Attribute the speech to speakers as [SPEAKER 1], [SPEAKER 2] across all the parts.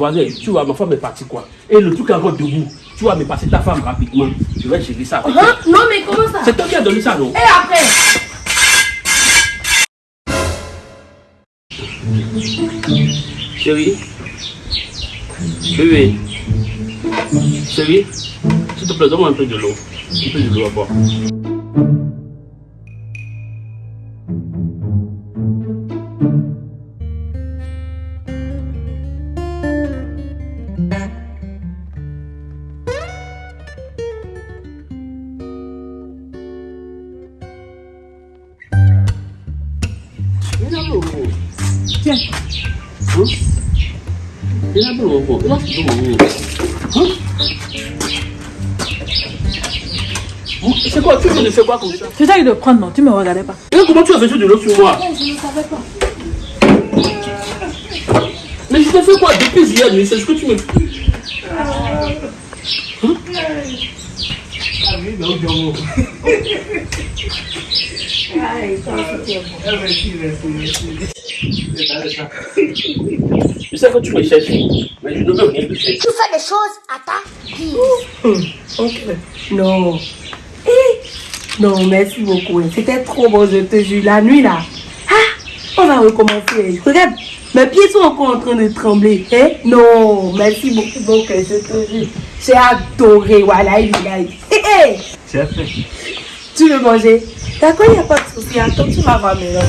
[SPEAKER 1] Voisin, tu vois, ma femme est partie quoi? Et le truc encore debout. Tu vas me passer ta femme rapidement. Je vais gérer ça.
[SPEAKER 2] Hein? Non, mais comment ça?
[SPEAKER 1] C'est toi qui as donné ça, non?
[SPEAKER 2] Et après?
[SPEAKER 1] Chérie Bébé Chérie S'il te plaît, donne-moi un peu de l'eau. Un peu de l'eau à boire.
[SPEAKER 2] Tiens.
[SPEAKER 1] Hein. Hein Hein C'est quoi Tu viens de faire quoi comme ça
[SPEAKER 2] J'essaye de prendre, non, tu me regardais pas.
[SPEAKER 1] Et comment tu as versé de l'eau sur moi
[SPEAKER 2] Je ne savais pas.
[SPEAKER 1] Mais je t'ai fait quoi depuis hier nuit C'est ce que tu me... Hein? Je sais que tu me cherches, mais je ne veux rien te faire.
[SPEAKER 3] Tu fais des choses à ta guise.
[SPEAKER 4] Ok. Non. Eh, Non, merci beaucoup. C'était trop bon, je te jure. La nuit, là. Ah, on va recommencer. Regarde, mes pieds sont encore en train de trembler. Eh? Non, merci beaucoup, donc, je te jure. J'ai adoré. Voilà, il est Eh, eh,
[SPEAKER 5] C'est fait.
[SPEAKER 4] Tu veux manger D'accord, il n'y a pas de souci. Attends, tu vas voir maintenant.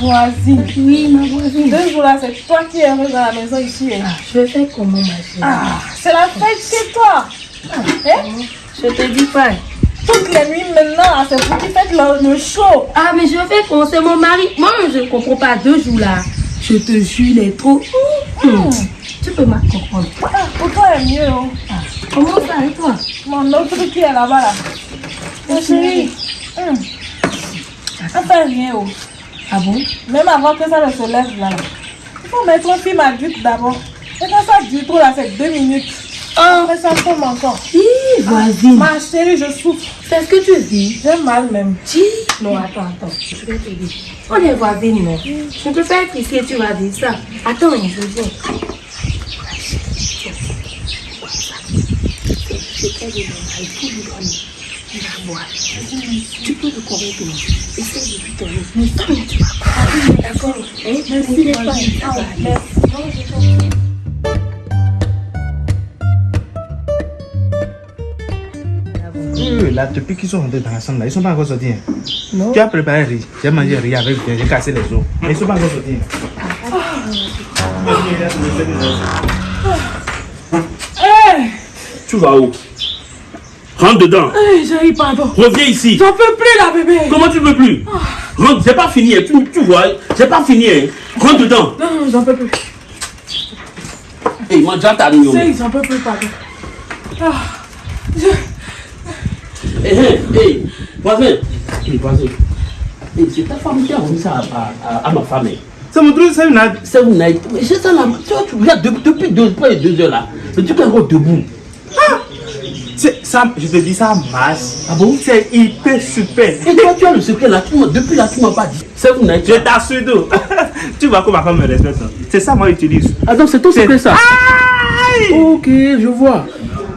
[SPEAKER 2] Voisine. Oui, ma voisine. Deux jours là, c'est toi qui es heureuse dans la maison ici. hein.
[SPEAKER 4] Je vais faire comment, ma chérie?
[SPEAKER 2] Ah, c'est la fête chez toi. Hein?
[SPEAKER 4] Je te dis pas.
[SPEAKER 2] Toutes les nuits maintenant, c'est vous qui faites le, show.
[SPEAKER 4] Ah, mais je vais faire comment C'est mon mari. Moi, je ne comprends pas. Deux jours là. Je te jure, il est trop. Tu peux me comprendre.
[SPEAKER 2] Ah, pour toi, c'est mieux. Hein.
[SPEAKER 4] Comment ça et toi
[SPEAKER 2] Mon autre qui est là-bas là. Mon chéri. hum. On fait rien. Oh.
[SPEAKER 4] Ah bon
[SPEAKER 2] Même avant que ça ne se lève là. Il faut mettre un film adulte d'abord. Et quand ça dure trop là, c'est deux minutes. Après ça tombe encore.
[SPEAKER 4] Hi, voisine.
[SPEAKER 2] Ma chérie, je souffre.
[SPEAKER 4] C'est ce que tu dis
[SPEAKER 2] J'ai mal même.
[SPEAKER 4] Non, attends, attends. Je vais te dire. On est voisines, non Je ne peux pas être ici et tu vas dire ça. Attends, je viens. Tu peux le Essaye de lui donner. Mais ça, tu vas. D'accord
[SPEAKER 2] Merci. Merci.
[SPEAKER 5] Là, depuis qu'ils sont rentrés dans la chambre, là, ils sont pas encore sortis. hein.
[SPEAKER 4] Non.
[SPEAKER 5] Tu as préparé riz. J'ai mangé riz avec j'ai cassé les os. Mais ils sont pas encore sortis.
[SPEAKER 1] Tu vas où? Rentre dedans.
[SPEAKER 2] Hey, chérie, pardon.
[SPEAKER 1] Reviens ici.
[SPEAKER 2] J'en peux plus là, bébé.
[SPEAKER 1] Comment tu veux plus? Rentre, j'ai pas fini. hein. Tu, tu vois, j'ai pas fini. hein. Rentre dedans.
[SPEAKER 2] Non, non, j'en peux plus.
[SPEAKER 1] Hey, mange ta réunion.
[SPEAKER 2] Chérie, j'en peux plus, pardon. Ah, je-
[SPEAKER 1] Hé, hé, voisin. Hé, voisin. Hé, c'est ta femme qui a remis ça à, à- à ma femme.
[SPEAKER 5] C'est mon truc, c'est une ad-
[SPEAKER 1] C'est Naït. Mais j'ai ça là. Tu vois, tu regardes depuis, depuis deux, deux heures là. Truc est encore debout.
[SPEAKER 5] C'est- ça, je te dis, ça marche.
[SPEAKER 1] Ah bon?
[SPEAKER 5] C'est hyper super.
[SPEAKER 1] Et toi, tu as le secret là. Tu m'as- depuis là, tu m'as pas dit. C'est vous.
[SPEAKER 5] Je t'assure d'eau. tu vois comment ma femme me respecte. C'est ça, moi, j'utilise.
[SPEAKER 1] Ah donc c'est ton
[SPEAKER 5] C'est-
[SPEAKER 1] secret ça
[SPEAKER 5] Aïe
[SPEAKER 1] Ok, je vois.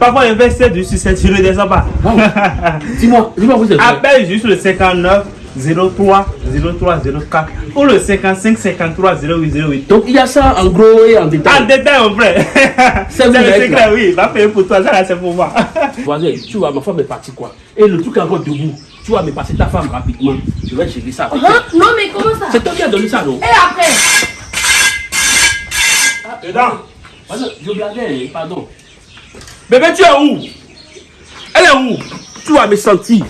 [SPEAKER 5] Parfois, il investit du succès, je ne le descends pas.
[SPEAKER 1] Dis-moi, dis-moi, vous êtes.
[SPEAKER 5] Appelle juste le 59 03 03 04 ou le 55 53 08 08.
[SPEAKER 1] Donc il y a ça en gros et en
[SPEAKER 5] En
[SPEAKER 1] détail.
[SPEAKER 5] détail, mon frère.
[SPEAKER 1] C'est
[SPEAKER 5] le secret, oui. Va payer pour toi, ça là, c'est pour moi.
[SPEAKER 1] Voisin, tu vois, ma femme est partie quoi Et le truc est encore debout. Tu vas me passer ta femme rapidement. Je vais gérer ça. avec.
[SPEAKER 4] Hein? Non, mais comment ça?
[SPEAKER 1] C'est toi qui as donné ça, non?
[SPEAKER 4] Et après?
[SPEAKER 5] Dedans.
[SPEAKER 1] Voisin, je blaguais, pardon. Bébé, tu es où Elle est où Tu vas me sentir.